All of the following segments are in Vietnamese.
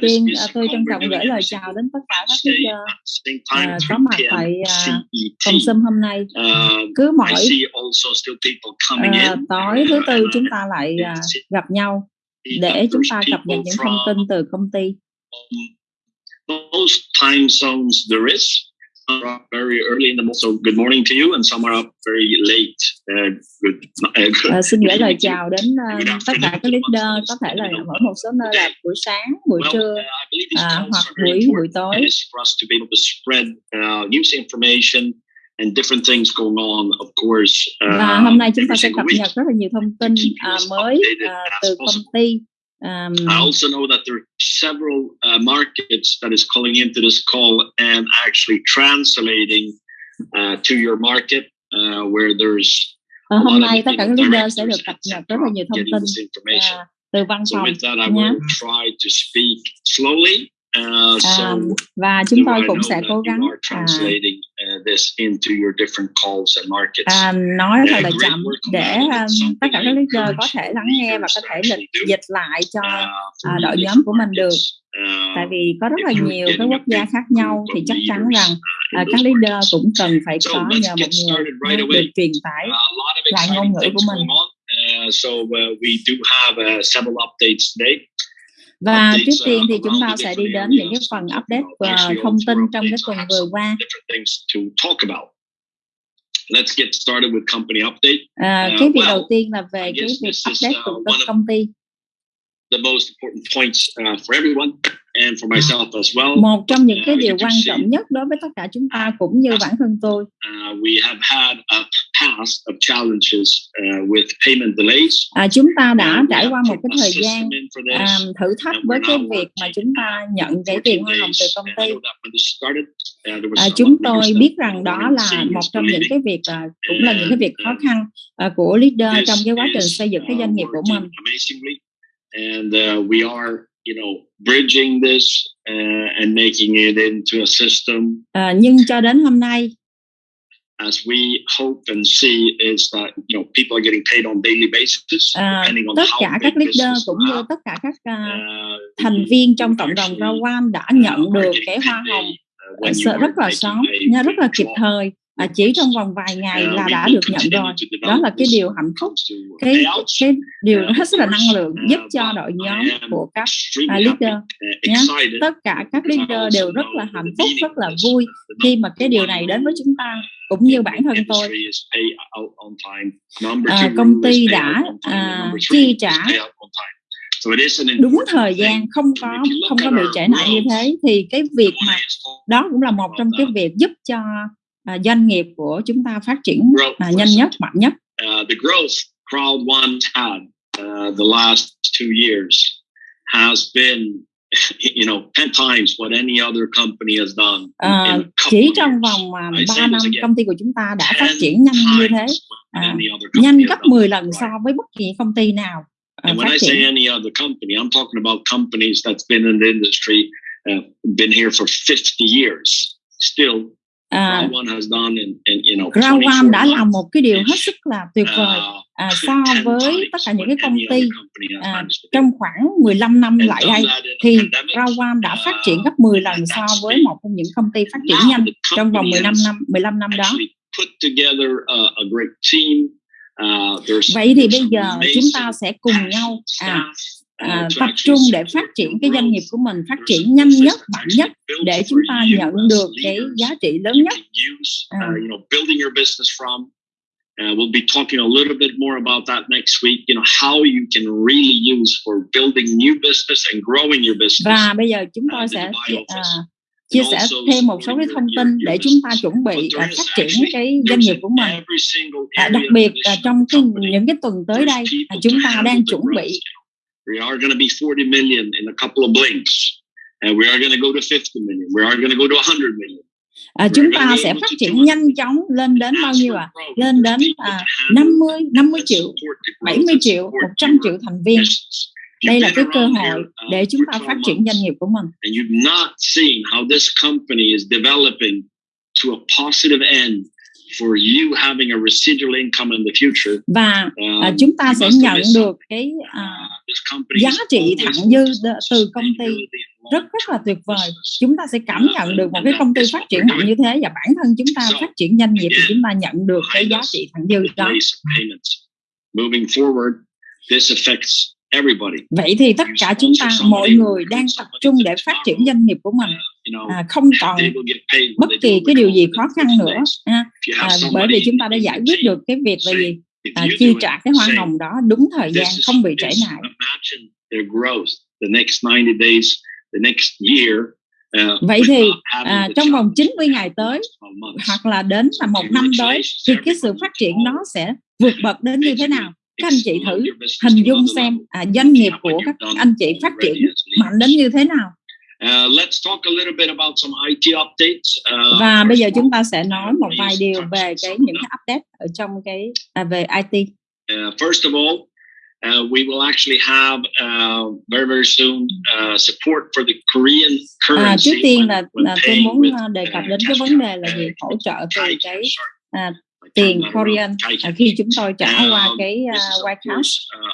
tiên à, tôi trân trọng gửi lời chào đến tất cả các leader à, có mặt tại à, phòng xâm hôm nay. Cứ mỗi tối thứ tư chúng ta lại gặp nhau để chúng ta cập nhật những thông tin từ công ty. Most time zones there is are up very early in the morning. So good morning to you, and some are up very late. Uh, good, uh, good. Uh, xin gửi lời chào đến uh, tất cả các leader, có thể là ở một số nơi là buổi sáng, buổi well, trưa, uh, hoặc buổi buổi tối. For us to be able to spread uh, news information and different things going on, of course. Uh, Và hôm nay chúng ta sẽ cập nhật rất là nhiều thông tin uh, mới uh, từ công ty um, I also know that there are several uh, markets that is calling into this call and actually translating uh, to your market uh, where there's uh, hôm nay tất cả các leader sẽ được cập nhật rất là nhiều thông tin uh, từ văn phòng. So with that, I will try to speak slowly Uh, um, và chúng tôi cũng sẽ cố gắng uh, uh, nói thật là chậm để um, tất cả các leader có thể lắng nghe và có thể lịch dịch lại cho uh, đội nhóm của mình được. tại vì có rất là nhiều các quốc gia khác nhau thì chắc chắn rằng uh, các leader cũng cần phải có nhờ một người được truyền tải lại ngôn ngữ của mình. Uh, so uh, we do have uh, several updates today. Và trước tiên thì chúng ta sẽ đi đến những cái phần update và thông tin trong cái tuần vừa qua. Let's get started with company update. À, cái việc đầu tiên là về cái việc update của công ty. The most important points uh, for everyone and for myself as well. Một trong những cái điều quan trọng nhất đối với tất cả chúng ta cũng như bản thân tôi. Uh, we have had a past of challenges uh, with payment delays. À, chúng ta đã trải qua một cái thời gian à, thử thách với cái việc mà chúng ta nhận cái tiền hoa hồng từ công ty. À, chúng tôi biết rằng đó là một trong những cái việc à, cũng là những cái việc khó khăn à, của leader trong cái quá trình xây dựng cái doanh nghiệp của mình. And uh, we are you know bridging this uh, and making it into a system. À, nhưng cho đến hôm nay as we hope and see is that you know people are getting paid on daily basis à, depending on tất cả các leader cũng như tất cả các uh, thành viên trong cộng đồng Rawan đã nhận được cái hoa hồng. uh, rất là sớm, rất là kịp thời à, chỉ trong vòng vài ngày là đã được nhận rồi. Đó là cái điều hạnh phúc. Cái cái điều rất là năng lượng giúp cho đội nhóm của các à, leader nhé. Tất cả các leader đều rất là hạnh phúc rất là vui khi mà cái điều này đến với chúng ta cũng như bản thân tôi. À, công ty đã à, chi trả đúng thời gian không có không có bị trễ nải như thế thì cái việc mà đó cũng là một trong cái việc giúp cho uh, doanh nghiệp của chúng ta phát triển uh, nhanh nhất mạnh nhất? Uh, the growth crowd one had uh, the last two years has been you know 10 times what any other company has done uh, chỉ trong vòng uh, 3 năm công ty của chúng ta đã phát triển nhanh như thế. uh, nhanh gấp 10 lần so với bất kỳ công ty nào uh, and when I say any other company I'm talking about companies that's been in the industry uh, been here for 50 years still à, Groundone đã làm một cái điều hết sức là tuyệt vời à, so với tất cả những cái công ty à, trong khoảng 15 năm lại đây thì Groundone đã phát triển gấp 10 lần so với một trong những công ty phát triển nhanh trong vòng 15 năm 15 năm đó. Vậy thì bây giờ chúng ta sẽ cùng nhau à, à, tập trung để phát triển cái doanh nghiệp của mình phát triển nhanh nhất mạnh nhất để chúng ta nhận được cái giá trị lớn nhất à. Uh, we'll be talking a little bit more about that next week. You know how you can really use for building new business and growing your business. Và bây giờ chúng tôi sẽ uh, chia sẻ thêm một số cái thông tin để chúng ta chuẩn bị uh, phát triển cái doanh nghiệp của mình. Uh, đặc biệt uh, trong cái, những cái tuần tới đây, uh, chúng ta đang chuẩn bị We are going to be 40 million in a couple of blinks. And we are going to go to 50 million. We are going to go to 100 million. À, chúng ta sẽ phát triển nhanh chóng lên đến bao nhiêu ạ? À? Lên đến à, 50, 50 triệu, 70 triệu, 100 triệu thành viên. Đây là cái cơ hội để chúng ta phát triển doanh nghiệp của mình. And you've not seen how this company is developing to a positive end for you having a residual income in the future. Và uh, chúng ta sẽ nhận được cái uh, giá trị thặng dư từ công ty. rất rất là tuyệt vời. chúng ta sẽ cảm nhận được một cái công ty phát triển mạnh như thế và bản thân chúng ta phát triển doanh nghiệp thì chúng ta nhận được cái giá trị thặng dư đó. moving forward this affects vậy thì tất cả chúng ta mọi người đang tập trung để phát triển doanh nghiệp của mình. À, không còn bất kỳ cái điều gì khó khăn nữa. à, à, bởi vì chúng ta đã giải quyết được cái việc là gì? à, chi trả cái hoa hồng đó đúng thời gian không bị trễ nải Vậy thì à, trong vòng 90 ngày tới hoặc là đến là một năm tới thì cái sự phát triển đó sẽ vượt bậc đến như thế nào? Các anh chị thử hình dung xem à, doanh nghiệp của các anh chị phát triển mạnh đến như thế nào? Uh. Uh, Và bây giờ chúng ta sẽ nói một vài điều về cái những cái update ở trong cái à, về IT. Uh, first of all, uh, we will actually have uh, very very soon uh, support for the Korean currency. À, trước tiên là, là tôi muốn with, đề cập đến cái vấn đề là gì hỗ trợ từ cái à, tiền Korean à, khi chúng tôi trả qua cái uh, White House.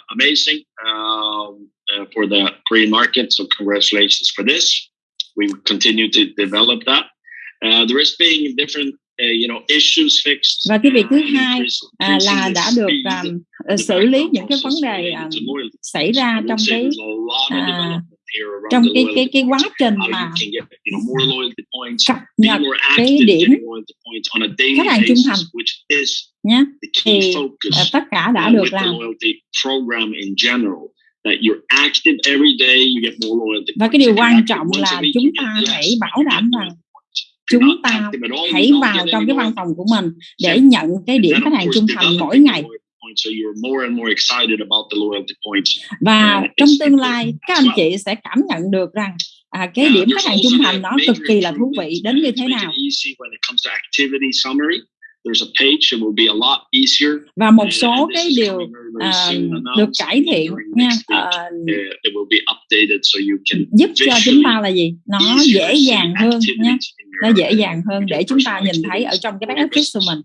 amazing. Uh, uh, for the Korean market. So congratulations for this. We continue to develop that. Uh, there is being different uh, you know, issues fixed. Và cái việc thứ hai à, là đã được um, xử lý những cái vấn đề um, xảy ra trong cái à, trong cái cái cái quá trình mà cập nhật cái điểm khách hàng trung thành. nhé thì uh, tất cả đã được làm. và cái điều quan trọng là chúng ta hãy bảo đảm rằng chúng ta hãy vào trong cái văn phòng của mình để nhận cái điểm khách hàng trung thành mỗi ngày và trong tương lai các anh chị sẽ cảm nhận được rằng à, cái điểm khách hàng trung thành nó cực kỳ là thú vị đến như thế nào. và một số cái điều uh, được cải thiện nha uh, giúp cho chúng ta là gì? Nó dễ dàng hơn nha. nó dễ dàng hơn để chúng ta nhìn thấy ở trong cái back office của mình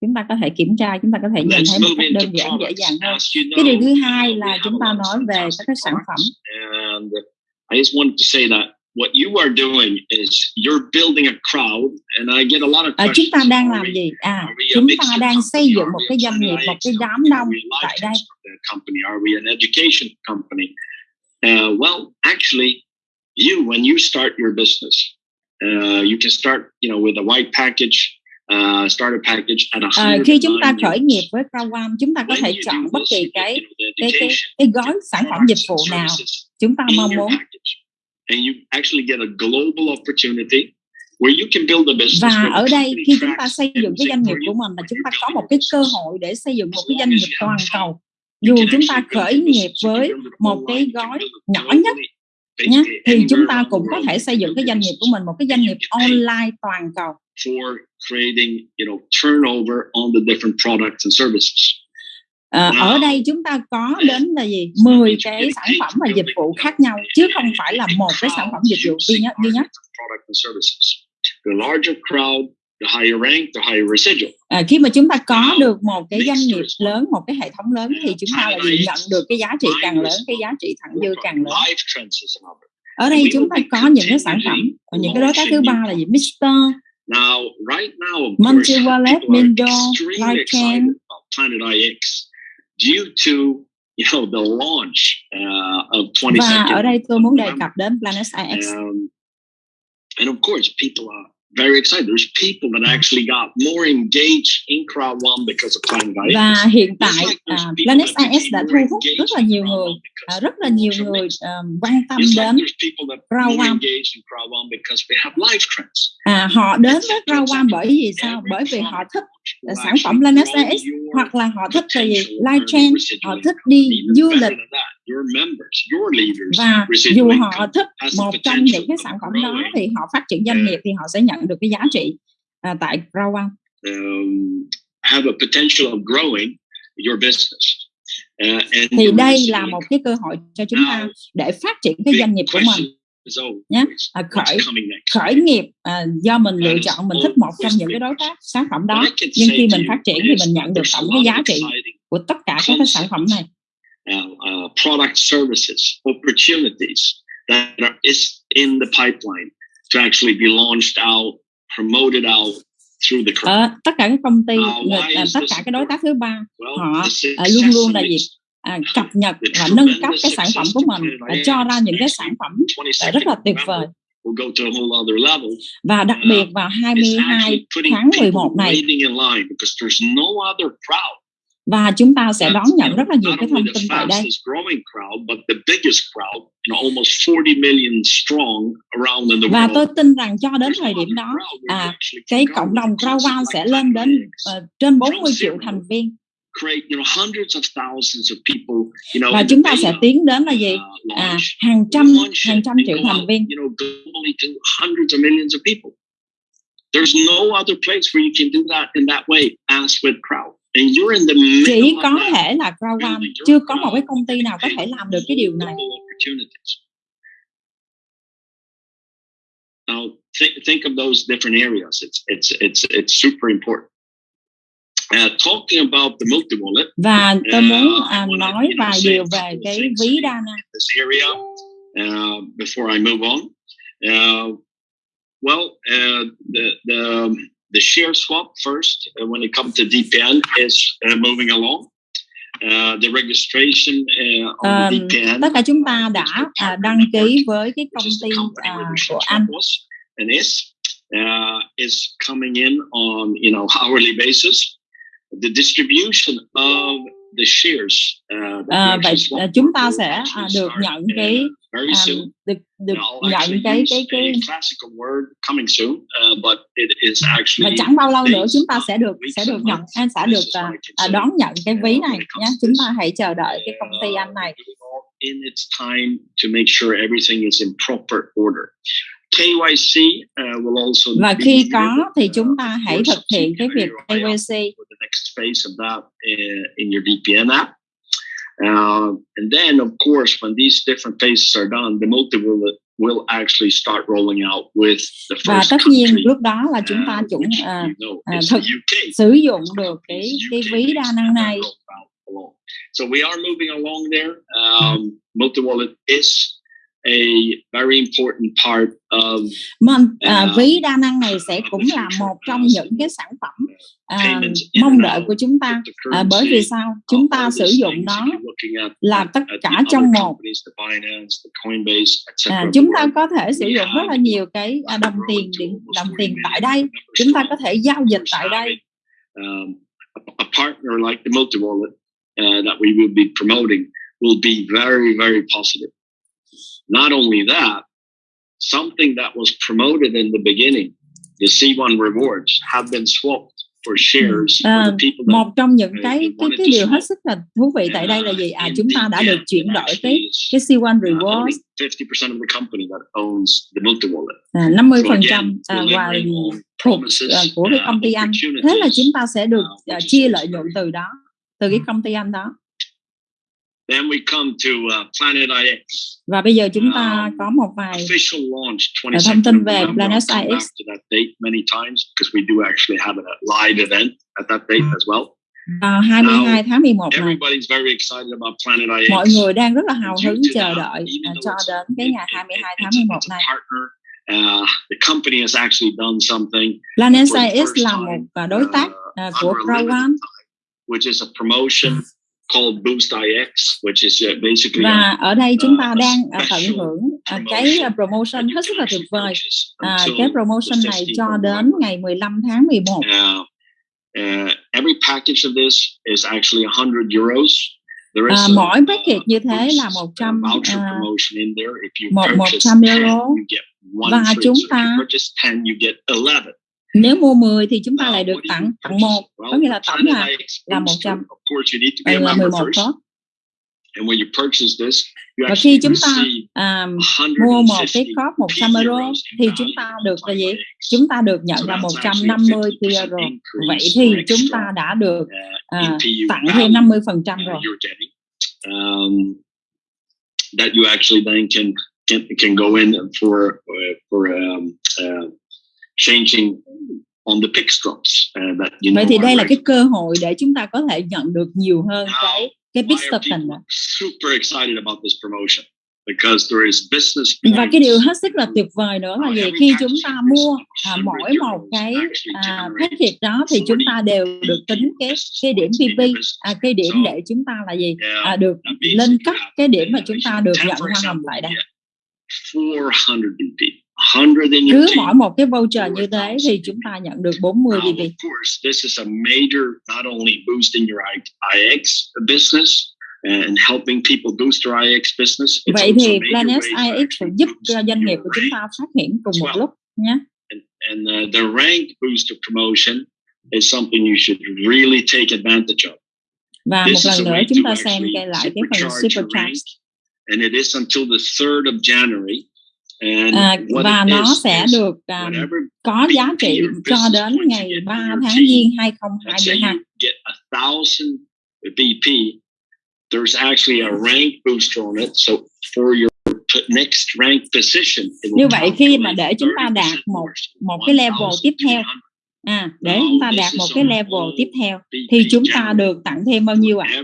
chúng ta có thể kiểm tra chúng ta có thể nhìn thấy một cách đơn giản dễ dàng hơn. cái điều thứ hai là chúng ta nói về các cái sản phẩm. I just wanted to say that what you are doing is you're building a crowd and I get a lot of à, chúng ta đang làm gì? À chúng ta đang xây dựng một cái doanh nghiệp một cái đám đông tại đây. company? Are we an education company? Uh, well actually you when you start your business uh, you can start you know with a white package Uh, starter package at a à, khi chúng ta khởi nghiệp với Crown chúng ta có thể chọn bất kỳ cái cái cái, cái gói sản phẩm dịch vụ nào chúng ta mong muốn? and you actually get a global opportunity where you can build a business và ở đây khi chúng ta xây dựng cái doanh nghiệp của mình là chúng ta có một cái cơ hội để xây dựng một cái doanh nghiệp toàn cầu. dù chúng ta khởi nghiệp với một cái gói nhỏ nhất nhé thì chúng ta cũng có thể xây dựng cái doanh nghiệp của mình một cái doanh nghiệp online toàn cầu. for creating you know turnover on the different products and services. À, ở đây chúng ta có đến là gì? 10 cái sản phẩm và dịch vụ khác nhau chứ không phải là một cái sản phẩm dịch vụ duy nhất duy nhất à, khi mà chúng ta có được một cái doanh nghiệp lớn một cái hệ thống lớn thì chúng ta là nhận được cái giá trị càng lớn cái giá trị thặng dư càng lớn. ở đây chúng ta có những cái sản phẩm. và những cái đối tác thứ ba là gì? Mister Now, right now, of Multi Wallet, Mindo, Lightchain, Planet IX due to you know the launch uh, of 20 Và ở đây tôi muốn đề cập đến Planet IX. Um, and of course, people are very excited. There's people that actually got more engaged in Crowd One because of Planet IX. Và hiện tại uh, Planet IX đã thu hút rất là nhiều người, uh, rất là nhiều người um, quan tâm đến Crowd One. À, họ đến với Crowd One bởi vì sao? Bởi vì họ thích sản phẩm Planet IX hoặc là họ thích gì? Live chain, họ thích đi du lịch và dù họ thích một trong những cái sản phẩm đó thì họ phát triển doanh nghiệp thì họ sẽ nhận được cái giá trị à, tại Rawan. Um, have a potential of growing your business. Uh, thì đây là một cái cơ hội cho chúng ta để phát triển cái doanh nghiệp của mình nhé à, khởi khởi nghiệp à, do mình lựa chọn mình thích một trong những cái đối tác sản phẩm đó. Nhưng khi mình phát triển thì mình nhận được tổng cái giá trị của tất cả các cái sản phẩm này. Uh, product services opportunities that are, is in the pipeline to actually be launched out, promoted out through the crowd. ở tất cả các công ty người- à, tất cả cái đối tác thứ ba họ à, luôn luôn là gì à, cập nhật và nâng cấp cái sản phẩm của mình và cho ra những cái sản phẩm 22nd rất là tuyệt vời. và đặc Uh, biệt vào It's 22 actually putting tháng people 11 này và chúng ta sẽ đón nhận rất là nhiều cái thông tin tại đây. fastest growing crowd, but the biggest crowd, you know, almost 40 million strong around in the và tôi tin rằng cho đến thời điểm đó à, cái cộng đồng like sẽ lên đến ờ, trên 40 From triệu thành viên create you know hundreds of thousands of people you know và chúng ta sẽ tiến đến là gì? uh, à, hàng trăm hàng trăm triệu thành viên. you know globally to hundreds of millions of people. There's no other place where you can do that in that way as with crowd. And you're in the middle chỉ có thể là your chưa có một cái công ty nào có thể làm được cái điều này. now think, think of those different areas. It's it's it's it's super important và tôi muốn Uh, I à, wanna, nói vài điều về cái ví đa năng this area uh, before I move on. Uh, well, uh, the the the share swap first uh, when it comes to DPN is uh, moving along. Uh, the registration uh, on Um, the DPN. tất cả chúng ta đã is the à, partner đăng ký với cái công ty company à, where the của anh was and is uh, is coming in on you know hourly basis. The distribution of the shares uh, À, vậy à, chúng ta sẽ à, được nhận uh, cái được được nhận cái cái cái classical word coming soon, uh, but it is và actually chẳng bao lâu nữa chúng ta sẽ được sẽ được nhận anh sẽ được say, đón nhận cái uh, ví này nhé. chúng ta hãy chờ đợi cái công ty Uh, anh này. in its time to make sure everything is in proper order. KYC uh, will also và khi có thì uh, chúng ta hãy thực hiện cái việc KYC uh. Uh, and then, of course, when these different phases are done, the multi will will actually start rolling out with the và first tất nhiên country, lúc đó là chúng ta uh, you know à, is thực sử dụng được cái cái ví đa năng này. So we are moving along there. Um, multi wallet is a very important part of uh, ví đa năng này sẽ cũng là một trong Uh, những cái sản phẩm in mong đợi của chúng ta. à, bởi vì sao? uh, chúng ta sử dụng nó là at, tất cả trong một. the chúng ta có thể sử dụng rất là nhiều cái đồng tiền điện đồng 40 tiền tại đây. chúng ta có thể giao dịch tại đây. um, a, a partner like the multi wallet uh, that we will be promoting will be very, very positive. Not only that, something that was promoted in the beginning, the C1 rewards, have been swapped for shares for À, the people that một trong những cái cái cái điều hết sức là thú vị tại đây là gì? À chúng ta đã được chuyển đổi cái cái C1 uh, Rewards. 50% of the company that owns the multi wallet. à, 50 So phần again, trăm à, và thuộc promises, à, của cái uh, công ty anh. Thế là chúng ta sẽ được uh, à, chia lợi nhuận từ đó từ cái công ty anh đó Then we come to uh, Planet IX. và bây giờ chúng ta Um, có một vài Official launch 22nd thông tin về. Planet IX to that date many times because we do actually have a live event at that date as well. vào 22 tháng 11 này Everybody's very excited about Planet IX. mọi người đang rất là hào hứng chờ đợi though cho đến cái ngày it- 22 it- tháng it's- 11 it's a này. Uh, the company has actually done something Planet IX là một đối tác uh, của time, which is a promotion called Boost IX, which is uh, basically và ở đây chúng ta uh, đang à, tận special hưởng à, cái promotion à, promotion hết sức là tuyệt vời à, cái promotion này 15th cho đến ngày 15 tháng 11 Uh, uh, every package of this is actually 100 euros. There is À, a, mỗi package như thế là 100 uh, à, một- purchase 100 10, euro. Và chúng ta- you purchase 10, you get 11. Nếu mua 10 thì chúng ta lại được tặng tặng một có nghĩa là tổng là là Booster, 100 Of course, you need to be a là member 11 first. phút And when you purchase this, you và khi chúng ta à, mua một cái 150 cóp 100 euro thì chúng ta được là gì? chúng ta được nhận là that's actually a 150 50% euro vậy thì chúng ta đã được uh, in PU tặng thêm 50 phần trăm uh, rồi. you're getting. Um, that you actually then can can, can go in for uh, for um, uh, changing on the pick drops uh, that you vậy know thì đây là cái cơ hội để chúng ta có thể nhận được nhiều hơn Now, cái cái are token people đó. super excited about this promotion? because there is business và cái điều hết sức là tuyệt vời nữa là gì? khi chúng ta mua à, mỗi một cái à, package đó thì chúng ta đều được tính cái cái điểm PP à, cái điểm để chúng ta là gì? à, được lên cấp cái điểm mà chúng ta được nhận hoa hồng lại đây. 400 BP cứ mỗi một cái voucher như thế thì chúng ta nhận được 40 BB. Of course, this is a major not only boosting your IX business and helping people boost their IX business. Vậy thì Planet IX cũng giúp cho doanh nghiệp của chúng ta phát triển cùng một lúc nhé. And, and uh, the rank booster promotion is something you should really take advantage of. Và một lần nữa chúng ta xem lại cái phần supercharge. And it is until the 3rd of January À, và nó sẽ được um, có giá trị cho đến ngày 3 tháng Giêng 2022. BP, there's actually a rank booster on it. So for your next rank position, như vậy khi mà để chúng ta đạt một một cái level tiếp theo, à để chúng ta đạt một cái level tiếp theo, thì chúng ta được tặng thêm bao nhiêu ạ? À?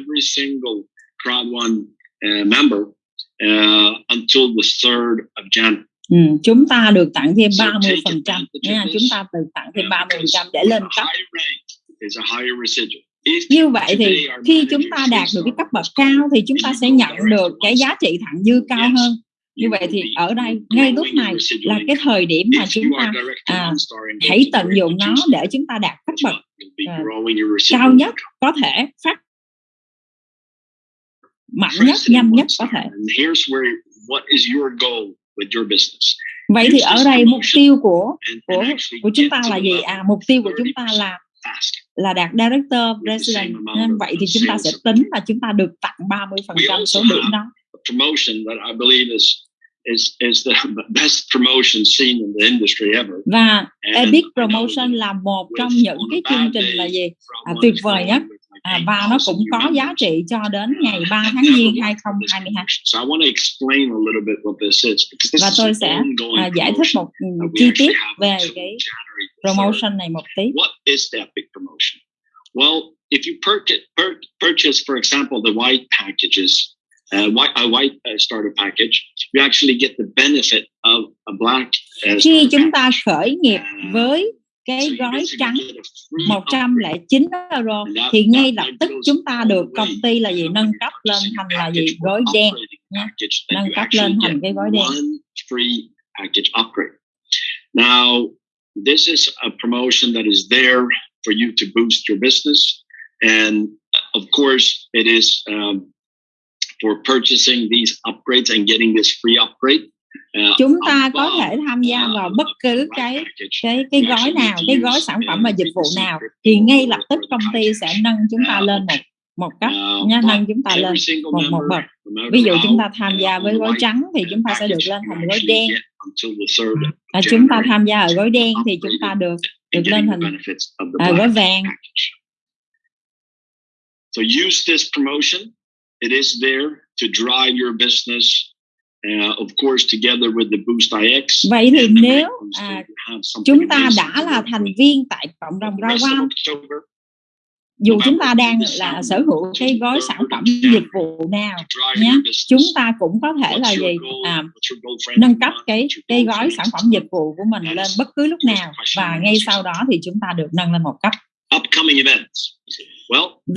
Uh, uh, until the 3rd of January. Ừ, chúng ta được tặng thêm 30 phần trăm. nha chúng ta được tặng thêm 30 phần trăm để lên cấp. như vậy thì khi chúng ta đạt được cái cấp bậc cao thì chúng ta sẽ nhận được cái giá trị thặng dư cao hơn. Như vậy thì ở đây ngay lúc này là cái thời điểm mà chúng ta à, hãy tận dụng nó để chúng ta đạt cấp bậc à, cao nhất có thể phát mạnh nhất nhanh nhất có thể. Vậy thì ở đây mục tiêu của của của chúng ta là gì? à mục tiêu của chúng ta là là đạt director president. nên vậy thì chúng ta sẽ tính và chúng ta được tặng 30 phần trăm số điểm đó. is is the best promotion seen in the industry ever. Và Epic Promotion là một trong những cái chương trình là gì? à, tuyệt vời nhất à, và nó cũng có giá trị cho đến ngày 3 tháng Giêng 2022. Và tôi sẽ à, giải thích một chi tiết về cái promotion này một tí. What is the epic promotion? Well, if you purchase, purchase for example, the white packages, uh, white, a white uh, starter package, you actually get the benefit of a black. Uh, Khi chúng ta khởi nghiệp với cái gói trắng 109 euro thì ngay lập tức chúng ta được công ty là gì? nâng cấp lên thành là gì? gói đen nâng cấp lên thành cái gói đen. Now, this is a promotion that is there for you to boost your business. And of course, it is um, for purchasing these upgrades and getting this free upgrade. Uh, chúng ta có thể tham gia vào bất cứ cái cái cái gói nào cái gói sản phẩm và dịch vụ nào thì ngay lập tức công ty sẽ nâng chúng ta lên một một cấp nha nâng chúng ta lên một một bậc. ví dụ chúng ta tham gia với gói trắng thì chúng ta sẽ được lên thành gói đen. à, chúng ta tham gia ở gói đen thì chúng ta được được lên thành à, gói vàng. So use this promotion. It is there to drive your business Vậy thì nếu à, chúng ta đã là thành viên tại cộng đồng Rawan, dù chúng ta đang là sở hữu cái gói sản phẩm dịch vụ nào nhé, chúng ta cũng có thể là gì? à, nâng cấp cái cái gói sản phẩm dịch vụ của mình lên bất cứ lúc nào. và ngay sau đó thì chúng ta được nâng lên một cấp. Upcoming events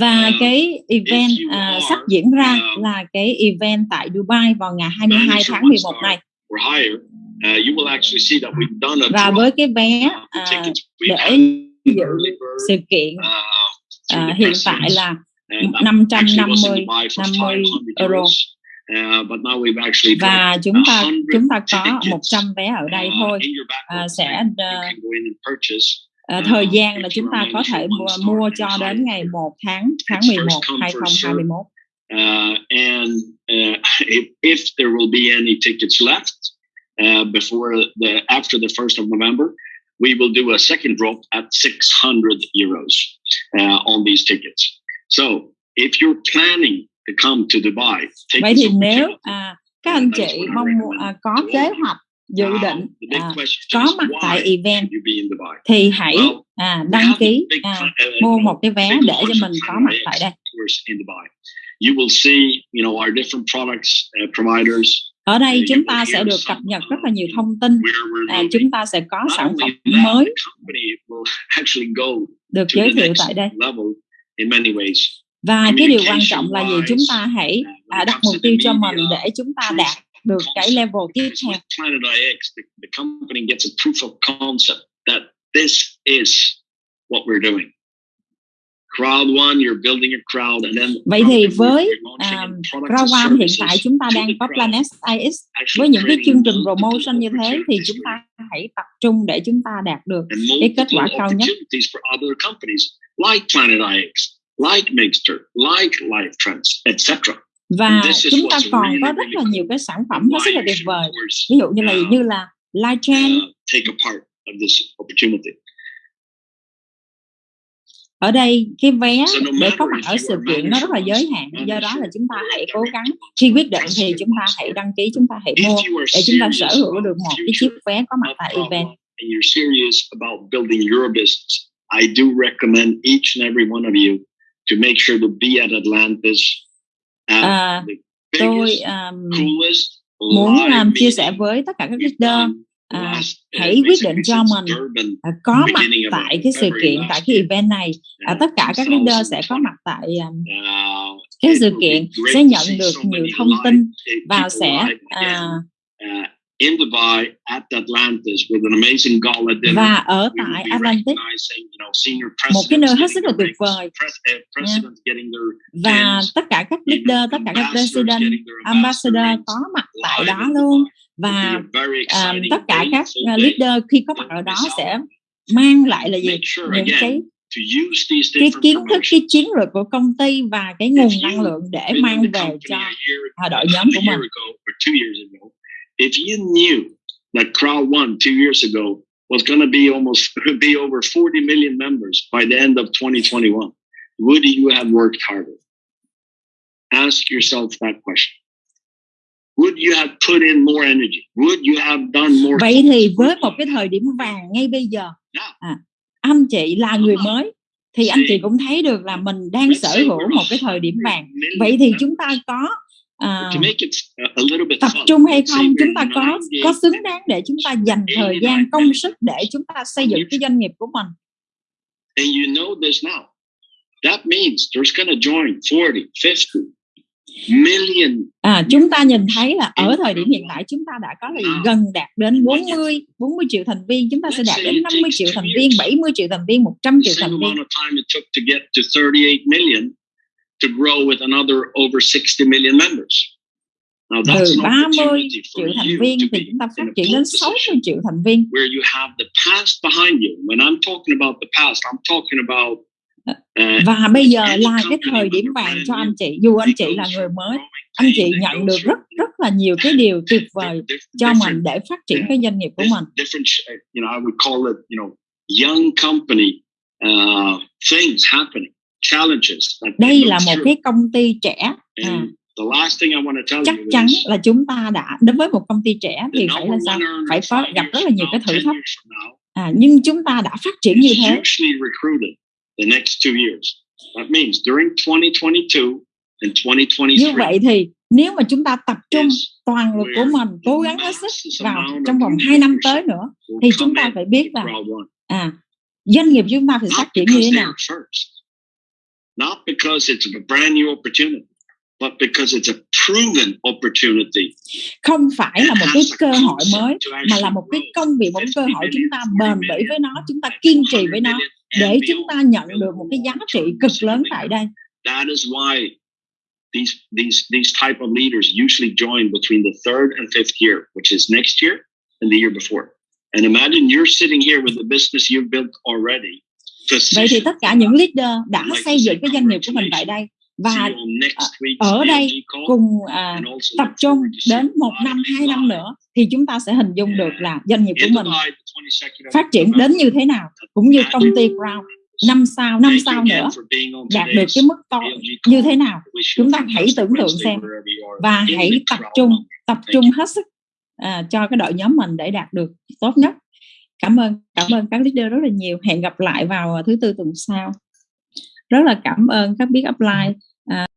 và cái event uh, sắp diễn ra um, là cái event tại Dubai vào ngày 22 tháng 11 này. Uh, và với cái vé uh, để dự sự kiện uh, hiện tại là 550 50 euro. và chúng ta chúng ta có 100 vé ở đây thôi. uh, sẽ uh, À, thời gian là chúng ta có thể mua, mua cho đến ngày 1 tháng tháng 11 2021. Uh, and uh, if, if there will be any tickets left uh, before the after the first of November, we will do a second drop at 600 euros uh, on these tickets. So if you're planning to come to Dubai, take vậy thì nếu à, các anh chị mong à, có kế hoạch dự định à, có mặt tại event thì hãy à, đăng ký à, mua một cái vé để cho mình có mặt tại đây. You will see, you know, our different products uh, providers ở đây chúng ta sẽ được cập nhật rất là nhiều thông tin à, chúng ta sẽ có sản phẩm mới được giới thiệu tại đây. và cái điều quan trọng là gì? chúng ta hãy à, đặt mục tiêu cho mình để chúng ta đạt được cái level tiếp theo this is what we're doing. Crowd one, you're building a crowd, and then vậy thì với um, Crowd One hiện tại chúng ta đang có Plan SIX với những cái chương trình promotion như thế thì chúng ta hãy tập trung để chúng ta đạt được cái kết quả cao nhất. Like Planet IX, like Mixter, like Life Trends, etc. Và chúng ta còn có rất là nhiều cái sản phẩm hết sức là tuyệt vời. Ví dụ như là như là Trend, uh. Ở đây cái vé để có mặt ở sự kiện nó rất là giới hạn, do đó là chúng ta hãy cố gắng khi quyết định thì chúng ta hãy đăng ký, chúng ta hãy mua để chúng ta sở hữu được một cái chiếc vé có mặt tại event. And you're serious about building your business. I do recommend each and every one of you to make sure to be at Atlantis. At à, tôi um, muốn um, chia sẻ với tất cả các leader à, hãy quyết định cho mình à, có mặt tại cái sự kiện tại cái event này. À, tất cả các leader sẽ có mặt tại um, cái sự kiện sẽ nhận được nhiều thông tin và sẽ à, in Dubai at Atlantis with an amazing gala dinner. Và ở tại Atlantis, một cái nơi hết sức là tuyệt vời. Yeah. Và tất cả các leader, tất cả các president, ambassador có mặt tại đó luôn. Và um, tất cả các uh, leader khi có mặt ở đó sẽ mang lại là gì? những cái cái kiến thức cái chiến lược của công ty và cái nguồn năng lượng để mang về cho đội nhóm của mình if you knew that crowd one two years ago was going to be almost be over 40 million members by the end of 2021 would you have worked harder ask yourself that question Would you have put in more energy? Would you have done more? Vậy thì với một cái thời điểm vàng ngay bây giờ, à, anh chị là người mới thì anh chị cũng thấy được là mình đang sở hữu một cái thời điểm vàng. Vậy thì chúng ta có à, tập trung hay không? Chúng ta có có xứng đáng để chúng ta dành thời gian công sức để chúng ta xây dựng cái doanh nghiệp của mình. And you know this now. That means there's going to join 40, 50, À, chúng ta nhìn thấy là ở thời điểm hiện tại chúng ta đã có là gần đạt đến 40 40 triệu thành viên, chúng ta sẽ đạt đến 50 triệu thành viên, 70 triệu thành viên, 100 triệu thành viên. To grow with another over 60 million members. Now, từ 30 triệu thành viên thì chúng ta phát triển đến 60 triệu thành viên. Where you have the past behind you. When I'm talking about the past, I'm talking about và bây giờ là cái thời điểm vàng cho anh chị dù anh chị là người mới anh chị nhận được rất rất là nhiều cái điều tuyệt vời cho mình để phát triển cái doanh nghiệp của mình đây là một cái công ty trẻ. À, chắc chắn là chúng ta đã đến với một công ty trẻ thì phải là sao? phải có gặp rất là nhiều cái thử thách. à, nhưng chúng ta đã phát triển như thế. the next two years. That means during 2022 and 2023. Như vậy thì nếu mà chúng ta tập trung toàn lực của mình cố gắng hết sức vào trong vòng 2 năm tới nữa thì chúng ta phải biết là à doanh nghiệp chúng ta phải phát triển như thế nào. Not because it's a brand new opportunity, but because it's a proven opportunity. Không phải là một cái cơ hội mới mà là một cái công việc, một cái cơ hội chúng ta bền bỉ với nó, chúng ta kiên trì với nó để chúng ta nhận được một cái giá trị cực lớn tại đây. That is why these these these type of leaders usually join between the third and fifth year, which is next year and the year before. And imagine you're sitting here with the business you've built already. Vậy thì tất cả những leader đã xây dựng cái doanh nghiệp của mình tại đây và ở đây cùng à, tập trung đến một năm hai năm nữa thì chúng ta sẽ hình dung được là doanh nghiệp của mình phát triển đến như thế nào cũng như công ty Crown năm sau năm sau nữa đạt được cái mức to như thế nào. Chúng ta hãy tưởng tượng xem và hãy tập trung tập trung hết sức à, cho cái đội nhóm mình để đạt được tốt nhất cảm ơn cảm ơn các leader rất là nhiều. Hẹn gặp lại vào à, thứ tư tuần sau. Rất là cảm ơn các biết upline à,